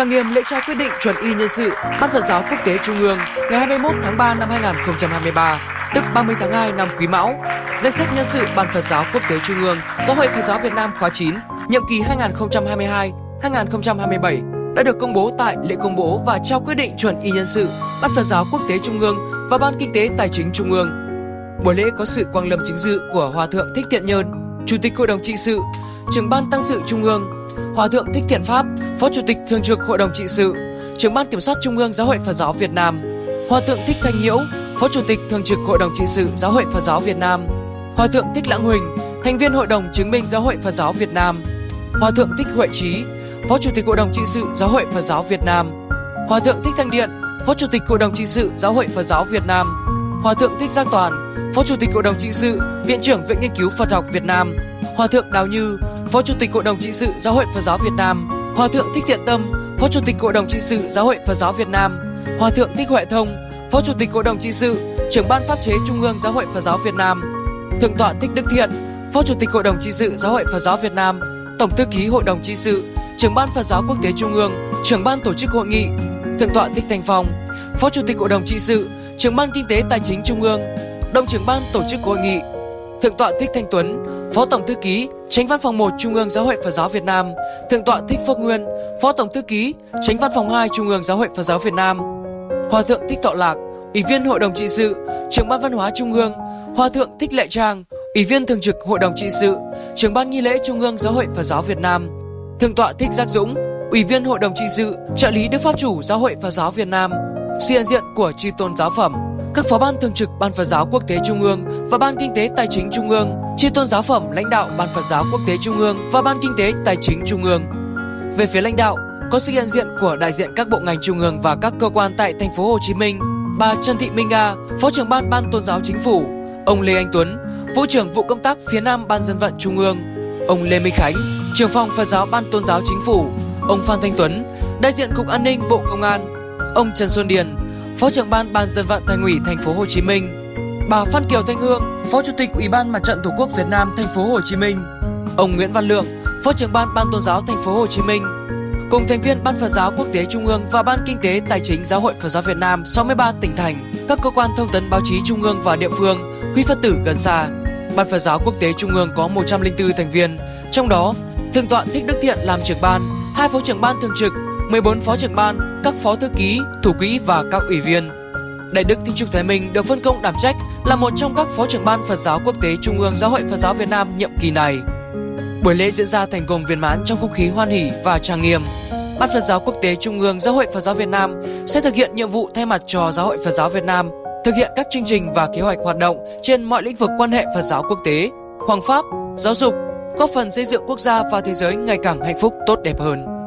trang nghiêm lễ trao quyết định chuẩn y nhân sự Ban Phật giáo Quốc tế Trung ương ngày 21 tháng 3 năm 2023, tức 30 tháng 2 năm Quý Mão. Danh sách nhân sự Ban Phật giáo Quốc tế Trung ương Giáo hội Phật giáo Việt Nam khóa 9, nhiệm kỳ 2022-2027 đã được công bố tại lễ công bố và trao quyết định chuẩn y nhân sự Ban Phật giáo Quốc tế Trung ương và Ban Kinh tế Tài chính Trung ương. Buổi lễ có sự quang lâm chính dự của Hòa thượng Thích Thiện Nhơn, Chủ tịch Hội đồng trị sự, trưởng ban tăng sự Trung ương, Hòa thượng Thích Thiện Pháp, Phó Chủ tịch Thường trực Hội đồng trị sự, trưởng ban kiểm soát Trung ương Giáo hội Phật giáo Việt Nam, Hòa thượng Thích Thanh Hiễu, Phó Chủ tịch Thường trực Hội đồng trị sự Giáo hội Phật giáo Việt Nam, Hòa thượng Thích Lãng Huỳnh, thành viên Hội đồng chứng minh Giáo hội Phật giáo Việt Nam, Hòa thượng Thích Huệ Trí, Phó Chủ tịch Hội đồng trị sự Giáo hội Phật giáo Việt Nam, Hòa thượng Thích Thanh Điện, Phó Chủ tịch Hội đồng trị sự Giáo hội Phật giáo Việt Nam, Hòa thượng Thích giang Toàn, Phó Chủ tịch Hội đồng trị sự, Viện trưởng Viện Nghiên cứu Phật học Việt Nam, Hòa thượng Đào Như, Phó Chủ tịch Hội đồng trị sự Giáo hội Phật giáo Việt Nam, Hòa thượng Thích Thiện Tâm, Phó Chủ tịch Hội đồng trị sự Giáo hội Phật giáo Việt Nam, Hòa thượng Thích Huệ Thông, Phó Chủ tịch Hội đồng trị sự, trưởng ban pháp chế Trung ương Giáo hội Phật giáo Việt Nam, Thượng tọa Thích Đức Thiện, Phó Chủ tịch Hội đồng trị sự Giáo hội Phật giáo Việt Nam, Tổng thư ký Hội đồng trị sự, trưởng ban Phật giáo Quốc tế Trung ương, trưởng ban tổ chức hội nghị, Thượng tọa Thích Thành Phong, Phó Chủ tịch Hội đồng trị sự, trưởng ban kinh tế tài chính Trung ương, đồng trưởng ban tổ chức hội nghị, Thượng tọa Thích Thanh Tuấn, Phó Tổng thư ký, Tránh Văn phòng 1 Trung ương Giáo hội Phật giáo Việt Nam, Thượng tọa Thích Phước Nguyên, Phó Tổng thư ký, Tránh Văn phòng 2 Trung ương Giáo hội Phật giáo Việt Nam, Hòa thượng Thích Tọa Lạc, Ủy viên Hội đồng trị sự, Trưởng ban Văn hóa Trung ương, Hòa thượng Thích Lệ Trang, Ủy viên thường trực Hội đồng trị sự, Trưởng ban nghi lễ Trung ương Giáo hội Phật giáo Việt Nam, Thượng tọa Thích Giác Dũng, Ủy viên Hội đồng trị sự, trợ lý Đức Pháp chủ Giáo hội Phật giáo Việt Nam, sự hiện diện của chư tôn giáo phẩm, các phó ban thường trực Ban Phật giáo Quốc tế Trung ương và Ban Kinh tế Tài chính Trung ương, chi tôn giáo phẩm lãnh đạo Ban Phật giáo Quốc tế Trung ương và Ban Kinh tế Tài chính Trung ương. Về phía lãnh đạo, có sự hiện diện của đại diện các bộ ngành trung ương và các cơ quan tại thành phố Hồ Chí Minh, bà Trần Thị Minh Nga, Phó trưởng ban Ban Tôn giáo Chính phủ, ông Lê Anh Tuấn, Vụ trưởng vụ công tác phía Nam Ban dân vận Trung ương, ông Lê Minh Khánh, trưởng phòng Phật giáo Ban Tôn giáo Chính phủ, ông Phan Thanh Tuấn, đại diện Cục An ninh Bộ Công an, ông Trần Xuân Điền, Phó trưởng ban Ban dân vận Thành ủy Thành phố Hồ Chí Minh, bà Phan Kiều Thanh Hương, Phó Chủ tịch Ủy ban Mặt trận Tổ quốc Việt Nam Thành phố Hồ Chí Minh, ông Nguyễn Văn Lượng, Phó trưởng ban Ban Tôn giáo Thành phố Hồ Chí Minh, cùng thành viên Ban Phật giáo Quốc tế Trung ương và Ban Kinh tế Tài chính Giáo hội Phật giáo Việt Nam 63 tỉnh thành, các cơ quan thông tấn báo chí trung ương và địa phương, quý Phật tử gần xa. Ban Phật giáo Quốc tế Trung ương có 104 thành viên, trong đó Thượng tọa Thích Đức Thiện làm trưởng ban, hai phó trưởng ban thường trực, 14 phó trưởng ban, các phó thư ký, thủ quỹ và các ủy viên. Đại đức Thích Trúc Thái Minh được phân công đảm trách là một trong các phó trưởng ban Phật giáo Quốc tế Trung ương Giáo hội Phật giáo Việt Nam nhiệm kỳ này. Buổi lễ diễn ra thành công viên mãn trong không khí hoan hỷ và trang nghiêm. Ban Phật giáo Quốc tế Trung ương Giáo hội Phật giáo Việt Nam sẽ thực hiện nhiệm vụ thay mặt cho Giáo hội Phật giáo Việt Nam thực hiện các chương trình và kế hoạch hoạt động trên mọi lĩnh vực quan hệ Phật giáo quốc tế, hoàng pháp, giáo dục, góp phần xây dựng quốc gia và thế giới ngày càng hạnh phúc tốt đẹp hơn.